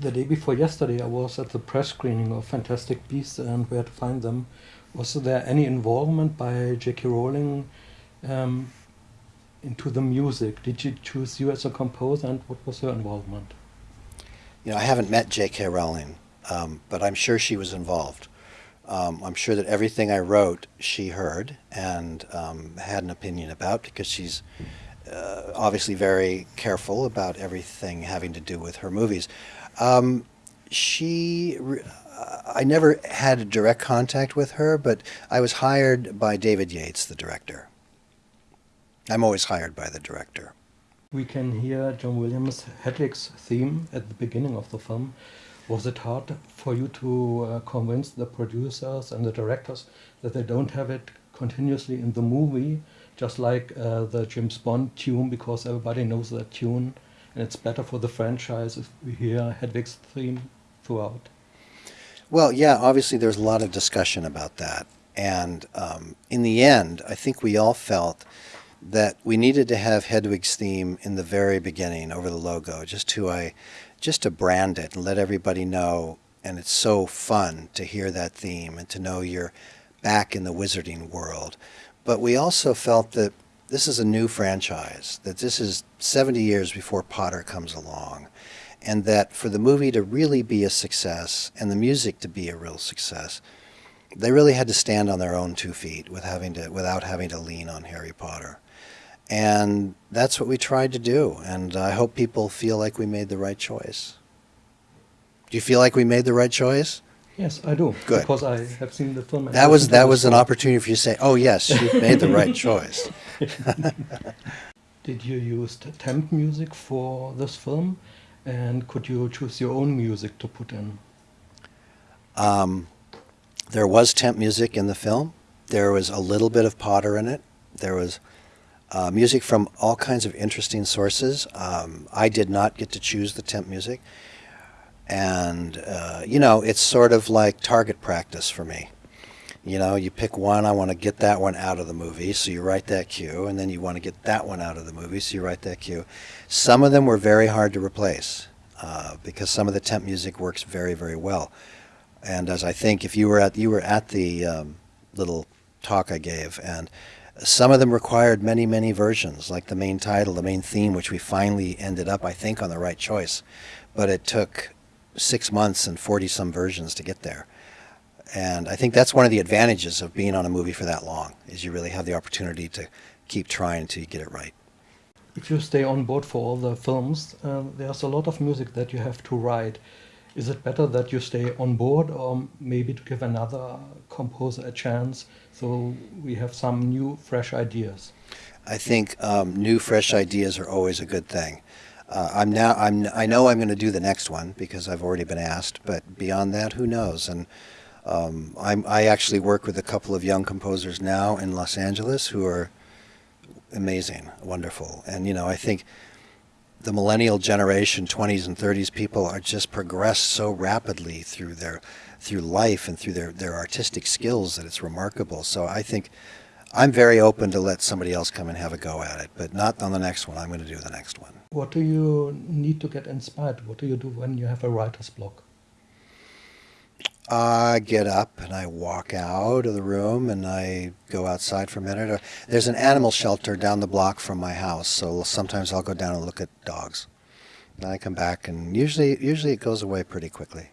The day before yesterday, I was at the press screening of Fantastic Beasts and Where to Find Them. Was there any involvement by J.K. Rowling um, into the music? Did she choose you as a composer, and what was her involvement? You know, I haven't met J.K. Rowling, um, but I'm sure she was involved. Um, I'm sure that everything I wrote she heard and um, had an opinion about because she's uh, obviously very careful about everything having to do with her movies. Um, she, I never had direct contact with her, but I was hired by David Yates, the director. I'm always hired by the director. We can hear John Williams' Hedwig's theme at the beginning of the film. Was it hard for you to uh, convince the producers and the directors that they don't have it continuously in the movie, just like uh, the James Bond tune, because everybody knows that tune? and it's better for the franchise if we hear Hedwig's theme throughout. Well, yeah, obviously there's a lot of discussion about that. And um, in the end, I think we all felt that we needed to have Hedwig's theme in the very beginning over the logo, just to I, just to brand it and let everybody know. And it's so fun to hear that theme and to know you're back in the wizarding world. But we also felt that this is a new franchise, that this is 70 years before Potter comes along, and that for the movie to really be a success and the music to be a real success, they really had to stand on their own two feet with having to, without having to lean on Harry Potter. And that's what we tried to do, and I hope people feel like we made the right choice. Do you feel like we made the right choice? Yes, I do. Good. Because I have seen the film. That was that was an opportunity for you to say, "Oh yes, you've made the right choice." Did you use temp music for this film, and could you choose your own music to put in? Um, there was temp music in the film. There was a little bit of Potter in it. There was uh, music from all kinds of interesting sources. Um, I did not get to choose the temp music. And, uh, you know, it's sort of like target practice for me. You know, you pick one, I want to get that one out of the movie, so you write that cue, and then you want to get that one out of the movie, so you write that cue. Some of them were very hard to replace uh, because some of the temp music works very, very well. And as I think, if you were at you were at the um, little talk I gave, and some of them required many, many versions, like the main title, the main theme, which we finally ended up, I think, on the right choice. But it took six months and 40 some versions to get there. And I think that's one of the advantages of being on a movie for that long, is you really have the opportunity to keep trying until you get it right. If you stay on board for all the films, uh, there's a lot of music that you have to write. Is it better that you stay on board or maybe to give another composer a chance so we have some new, fresh ideas? I think um, new, fresh ideas are always a good thing. Uh, I'm now. I'm. I know I'm going to do the next one because I've already been asked. But beyond that, who knows? And um, I'm. I actually work with a couple of young composers now in Los Angeles who are amazing, wonderful. And you know, I think the millennial generation, 20s and 30s people, are just progressed so rapidly through their through life and through their their artistic skills that it's remarkable. So I think. I'm very open to let somebody else come and have a go at it, but not on the next one. I'm going to do the next one. What do you need to get inspired? What do you do when you have a writer's block? I get up and I walk out of the room and I go outside for a minute. Uh, there's an animal shelter down the block from my house, so sometimes I'll go down and look at dogs. Then I come back and usually usually it goes away pretty quickly.